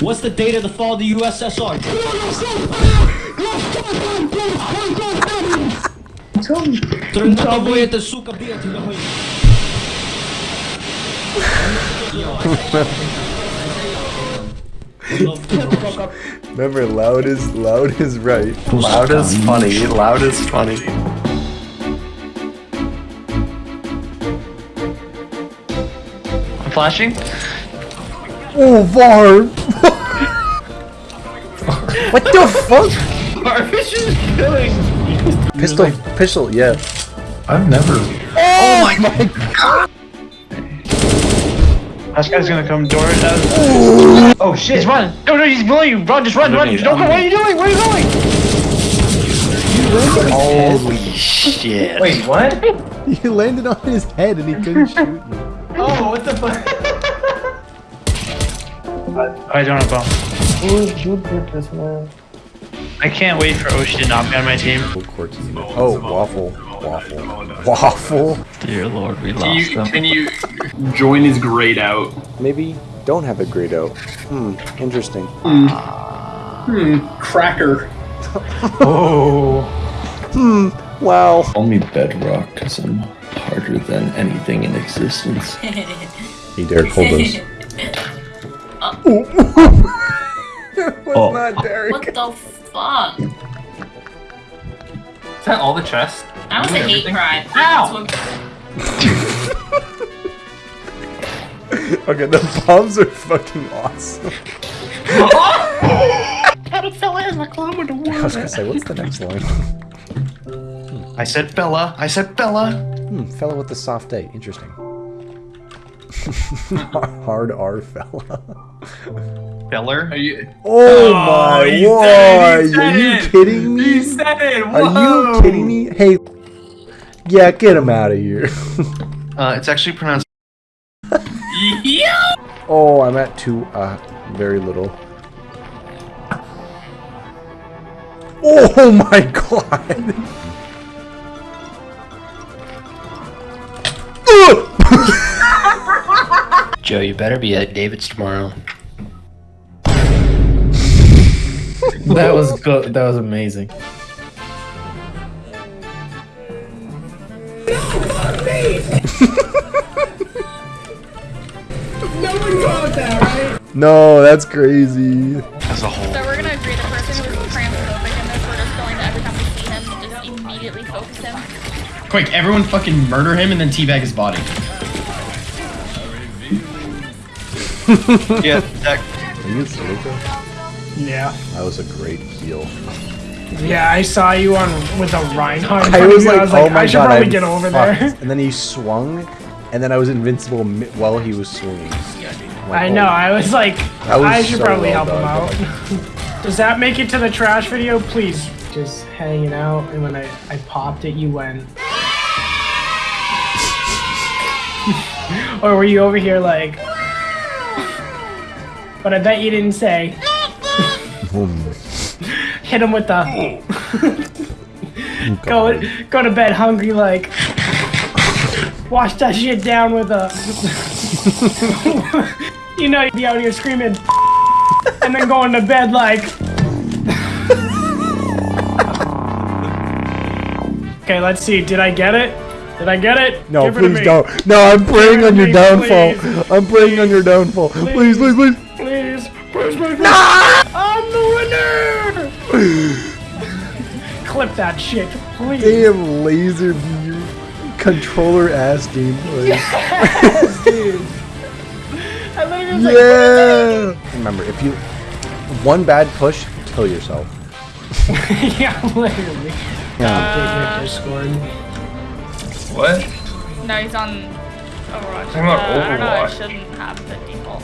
What's the date of the fall of the USSR? Трындатовые это, сука, бьете нахуй. Remember, loud is loud is right. Loud is funny. Loud is funny. I'm flashing. Oh, Var! what the fuck? Farfish is killing. Pistol, pistol, yeah. I've never. Oh, oh, my, god! This guy's gonna come door it. Oh shit! He's running! No, no, he's below you! Run, just run, run! Underneath, Don't go! What are you doing? Where are you going? Holy shit. Wait, what? You landed on his head and he couldn't shoot you. Oh, what the fuck? I don't know. I can't wait for Oshi to not be on my team. Oh, waffle. Waffle. Waffle? Dear lord, we Can lost you, them. can you join his grayed out? Maybe don't have a grade out. Hmm, interesting. Hmm, Hmm. cracker. Oh. Hmm, wow. Call me Bedrock because I'm harder than anything in existence. Hey, Derek, hold those. Oh. not Derek. What the fuck? Is that all the chest? That was a hate crime. Ow! Okay, the bombs are fucking awesome. I was gonna say, what's the next line? I said fella. I said fella. Hmm, fella with the soft A. Interesting. Hard R fella. Feller. Are you? Oh, my he word! he Are you it. kidding me? He said it. Are you kidding me? Hey, yeah, get him out of here. Uh, it's actually pronounced. Yeah. oh, I'm at two, uh, very little. Oh my god! Joe, you better be at David's tomorrow. That was good. That was amazing. no, me. no, one that, right? no, that's crazy. As a whole. So we're gonna agree the person who was transphobic in this, we're just going to every time we see him, just immediately focus him. Quick, everyone fucking murder him and then teabag his body. Yeah, that. Are you Silica? Yeah. That was a great heal. Yeah, I saw you on with a Reinhardt. I was like, I was oh like, my I should god, probably I'm get over fucked. there. And then he swung, and then I was invincible while he was swinging. I'm like, I know. oh. I was like, was I should so probably well help done. him out. Does that make it to the trash video? Please. Just hanging out, and when I I popped it, you went. or were you over here like? But I bet you didn't say. Hit him with the. go go to bed hungry like. Wash that shit down with a. you know you'd be out here screaming, and then going to bed like. okay, let's see. Did I get it? Did I get it? No, Give please me. don't. No, I'm praying on your downfall. please. I'm praying on your downfall. Please, please. Please, Clip that shit, please. Damn laser beam controller ass gameplay. Yes, dude. I literally was like, Yeah. Remember, if you one bad push, kill yourself. yeah, literally. Yeah. Uh, Discord. What? No, he's on Overwatch. Talking about Uh, I don't know, I Overwatch. shouldn't have the default.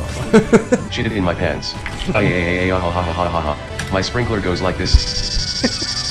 Shit it in my pants. My sprinkler goes like this.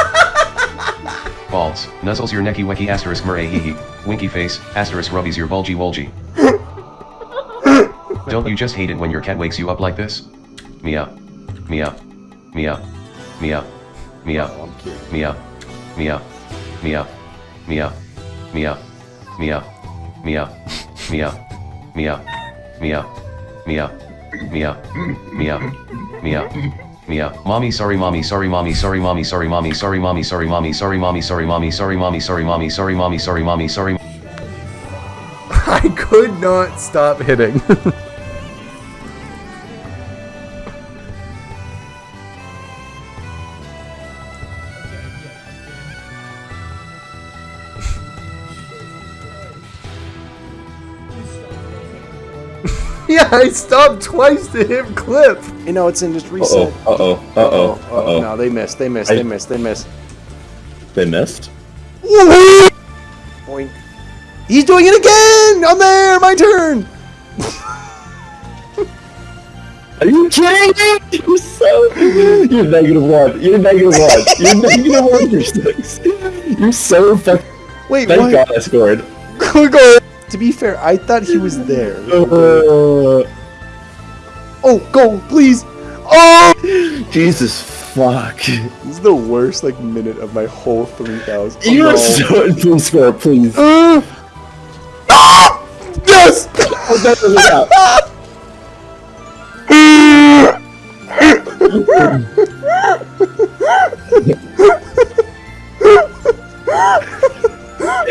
Balls, nuzzles your necky wecky asterisk murray hee hee. Winky face, asterisk rubbies your bulgy wolgy. Don't you just hate it when your cat wakes you up like this? Meow. Meow. Meow. Meow. Meow. Meow. Meow. Meow. Meow. Meow. Meow. Meow. Meow. Meow. Meow. Meow. Meow. Meow. Meow. Meow. Mommy, sorry, mommy, sorry, mommy, sorry, mommy, sorry, mommy, sorry, mommy, sorry, mommy, sorry, mommy, sorry, mommy, sorry, mommy, sorry, mommy, sorry, mommy, sorry, mommy, sorry. I could not stop hitting. yeah, I stopped twice to hit clip. You know, it's in just reset. Uh oh. Uh oh. Uh oh. No, they missed. They missed. I- They missed. They missed. They missed. Boink. He's doing it again! I'm there! My turn! Are you kidding me? You're so. You're negative one. You're negative one. You're negative one for six. You're so fucking. Wait, Thank what? God I scored. Go, go. To be fair, I thought he was there. Uh, Oh, go, please! Oh! Jesus fuck. This is the worst, like, minute of my whole 3,000. You're Oh, so. Please score, please. Uh, ah! Yes! Oh, that doesn't count.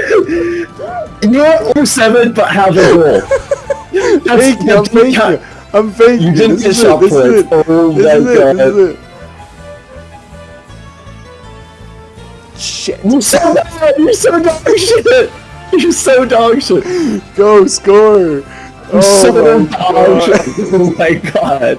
You're seven, but have a goal. That's, Thank you, I'm that you. I'm faking You didn't This is it, for it. Oh This my it, god. this is it. Shit. You're so bad. You're so dog shit. You're so dog shit. You're Go, score! Oh so my dog god. shit. Oh my god.